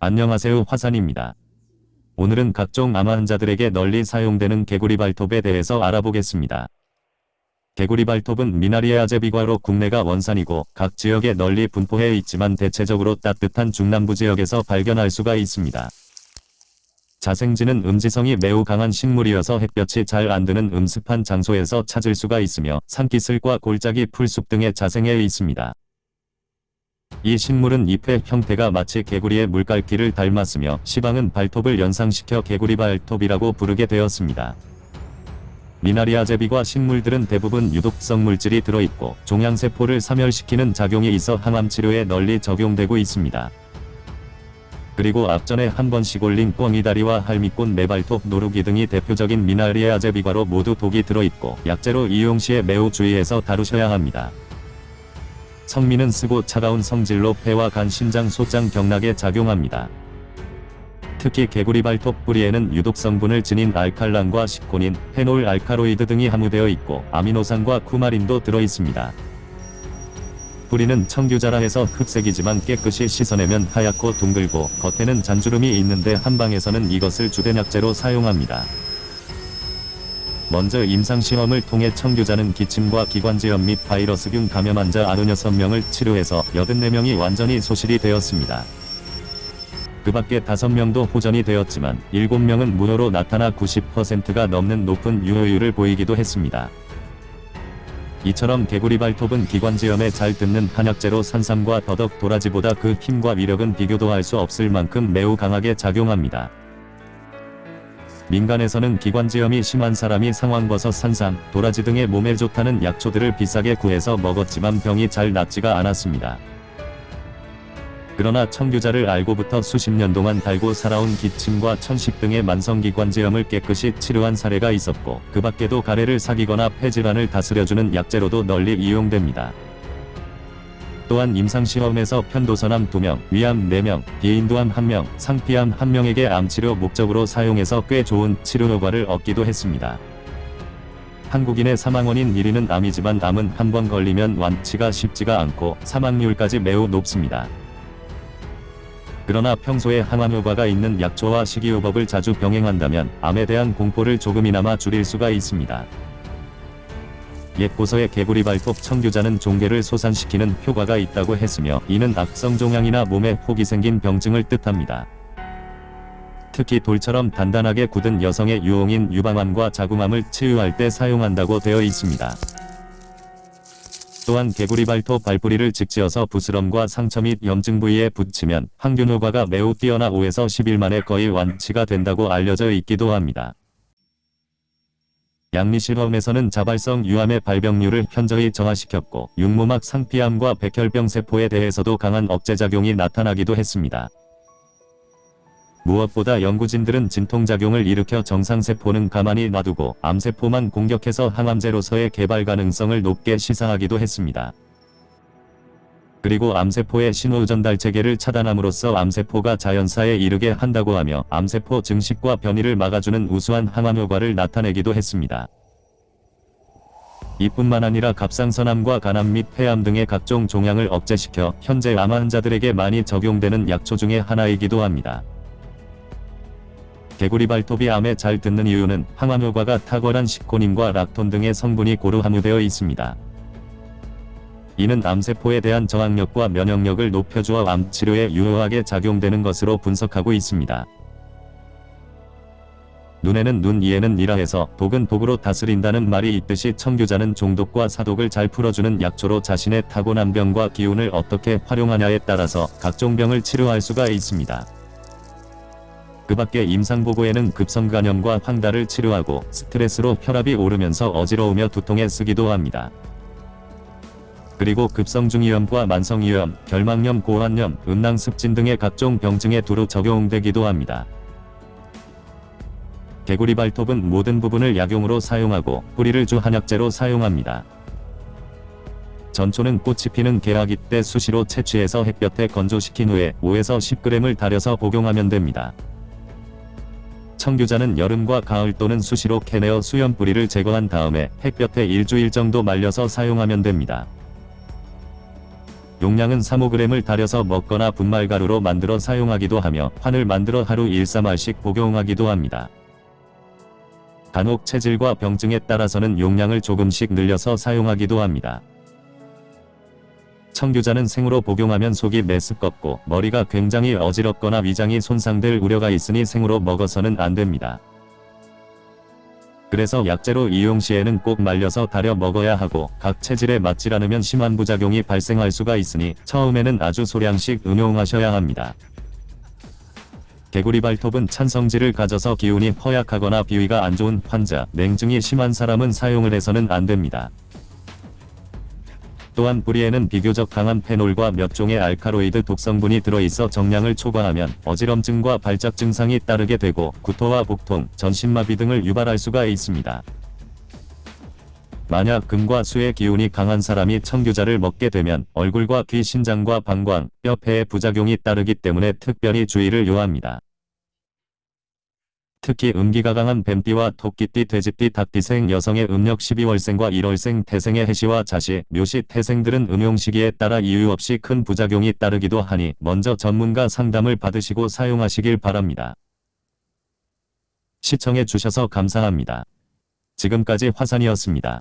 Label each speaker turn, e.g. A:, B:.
A: 안녕하세요 화산입니다. 오늘은 각종 암 환자들에게 널리 사용되는 개구리 발톱에 대해서 알아보겠습니다. 개구리 발톱은 미나리아 제 비과로 국내가 원산이고 각 지역에 널리 분포해 있지만 대체적으로 따뜻한 중남부 지역에서 발견할 수가 있습니다. 자생지는 음지성이 매우 강한 식물이어서 햇볕이 잘 안드는 음습한 장소에서 찾을 수가 있으며 산기슭과 골짜기 풀숲 등에 자생해 있습니다. 이 식물은 잎의 형태가 마치 개구리의 물갈기를 닮았으며 시방은 발톱을 연상시켜 개구리 발톱이라고 부르게 되었습니다. 미나리아 제비과 식물들은 대부분 유독성 물질이 들어있고 종양세포를 사멸시키는 작용이 있어 항암 치료에 널리 적용되고 있습니다. 그리고 앞전에 한 번씩 올린 꿩이다리와 할미꽃 매발톱 노루기 등이 대표적인 미나리아 제비과로 모두 독이 들어있고 약재로 이용 시에 매우 주의해서 다루셔야 합니다. 성미는 쓰고 차가운 성질로 폐와 간, 심장, 소장, 경락에 작용합니다. 특히 개구리 발톱 뿌리에는 유독 성분을 지닌 알칼란과 시코닌, 페놀 알카로이드 등이 함유되어 있고 아미노산과 쿠마린도 들어 있습니다. 뿌리는 청규자라 해서 흑색이지만 깨끗이 씻어내면 하얗고 둥글고 겉에는 잔주름이 있는데 한방에서는 이것을 주된 약재로 사용합니다. 먼저 임상시험을 통해 청규자는 기침과 기관지염 및 바이러스균 감염 환자 96명을 치료해서 84명이 완전히 소실이 되었습니다. 그 밖에 5명도 호전이 되었지만 7명은 무효로 나타나 90%가 넘는 높은 유효율을 보이기도 했습니다. 이처럼 개구리 발톱은 기관지염에 잘 듣는 한약재로 산삼과 더덕 도라지보다 그 힘과 위력은 비교도 할 수 없을 만큼 매우 강하게 작용합니다. 민간에서는 기관지염이 심한 사람이 상황버섯 산삼, 도라지 등의 몸에 좋다는 약초들을 비싸게 구해서 먹었지만 병이 잘 낫지가 않았습니다. 그러나 청규자를 알고부터 수십 년 동안 달고 살아온 기침과 천식 등의 만성기관지염을 깨끗이 치료한 사례가 있었고 그 밖에도 가래를 사귀거나 폐질환을 다스려주는 약재로도 널리 이용됩니다. 또한 임상시험에서 편도선암 2명, 위암 4명, 비인두암 1명, 상피암 1명에게 암치료 목적으로 사용해서 꽤 좋은 치료 효과를 얻기도 했습니다. 한국인의 사망원인 1위는 암이지만 암은 한 번 걸리면 완치가 쉽지가 않고 사망률까지 매우 높습니다. 그러나 평소에 항암 효과가 있는 약초와 식이요법을 자주 병행한다면 암에 대한 공포를 조금이나마 줄일 수가 있습니다. 옛 고서의 개구리 발톱 청규자는 종괴를 소산시키는 효과가 있다고 했으며 이는 악성 종양이나 몸에 혹이 생긴 병증을 뜻합니다. 특히 돌처럼 단단하게 굳은 여성의 유홍인 유방암과 자궁암을 치유할 때 사용한다고 되어 있습니다. 또한 개구리 발톱 발뿌리를 직지어서 부스럼과 상처 및 염증 부위에 붙이면 항균 효과가 매우 뛰어나 5에서 10일 만에 거의 완치가 된다고 알려져 있기도 합니다. 양리실험에서는 자발성 유암의 발병률을 현저히 저하시켰고 육모막 상피암과 백혈병 세포에 대해서도 강한 억제작용이 나타나기도 했습니다. 무엇보다 연구진들은 진통작용을 일으켜 정상세포는 가만히 놔두고 암세포만 공격해서 항암제로서의 개발 가능성을 높게 시사하기도 했습니다. 그리고 암세포의 신호 전달 체계를 차단함으로써 암세포가 자연사에 이르게 한다고 하며 암세포 증식과 변이를 막아주는 우수한 항암 효과를 나타내기도 했습니다. 이뿐만 아니라 갑상선암과 간암 및 폐암 등의 각종 종양을 억제시켜 현재 암 환자들에게 많이 적용되는 약초 중의 하나이기도 합니다. 개구리 발톱이 암에 잘 듣는 이유는 항암 효과가 탁월한 시코닌과 락톤 등의 성분이 고루 함유되어 있습니다. 이는 암세포에 대한 저항력과 면역력을 높여주어 암 치료에 유효하게 작용되는 것으로 분석하고 있습니다. 눈에는 눈 이에는 이라 해서 독은 독으로 다스린다는 말이 있듯이 청규자는 종독과 사독을 잘 풀어주는 약초로 자신의 타고난 병과 기운을 어떻게 활용하냐에 따라서 각종 병을 치료할 수가 있습니다. 그 밖에 임상보고에는 급성간염과 황달을 치료하고 스트레스로 혈압이 오르면서 어지러우며 두통에 쓰기도 합니다. 그리고 급성중이염과 만성이염, 결막염, 고환염, 음낭습진 등의 각종 병증에 두루 적용되기도 합니다. 개구리 발톱은 모든 부분을 약용으로 사용하고 뿌리를 주 한약재로 사용합니다. 전초는 꽃이 피는 개화기 때 수시로 채취해서 햇볕에 건조시킨 후에 5에서 10g을 달여서 복용하면 됩니다. 청규자는 여름과 가을 또는 수시로 캐내어 수염 뿌리를 제거한 다음에 햇볕에 일주일 정도 말려서 사용하면 됩니다. 용량은 3-5g을 달여서 먹거나 분말가루로 만들어 사용하기도 하며 환을 만들어 하루 1-3알씩 복용하기도 합니다. 간혹 체질과 병증에 따라서는 용량을 조금씩 늘려서 사용하기도 합니다. 청규자는 생으로 복용하면 속이 메스껍고 머리가 굉장히 어지럽거나 위장이 손상될 우려가 있으니 생으로 먹어서는 안 됩니다. 그래서 약재로 이용 시에는 꼭 말려서 달여 먹어야 하고 각 체질에 맞질 않으면 심한 부작용이 발생할 수가 있으니 처음에는 아주 소량씩 응용하셔야 합니다. 개구리 발톱은 찬성질을 가져서 기운이 허약하거나 비위가 안 좋은 환자, 냉증이 심한 사람은 사용을 해서는 안 됩니다. 또한 뿌리에는 비교적 강한 페놀과 몇 종의 알카로이드 독성분이 들어있어 정량을 초과하면 어지럼증과 발작 증상이 따르게 되고 구토와 복통, 전신마비 등을 유발할 수가 있습니다. 만약 금과 수의 기운이 강한 사람이 청규자를 먹게 되면 얼굴과 귀, 신장과 방광, 뼈, 폐에 부작용이 따르기 때문에 특별히 주의를 요합니다. 특히 음기가 강한 뱀띠와 토끼띠, 돼지띠, 닭띠생 여성의 음력 12월생과 1월생 태생의 해시와 자시, 묘시, 태생들은 음용 시기에 따라 이유 없이 큰 부작용이 따르기도 하니 먼저 전문가 상담을 받으시고 사용하시길 바랍니다. 시청해 주셔서 감사합니다. 지금까지 화산이었습니다.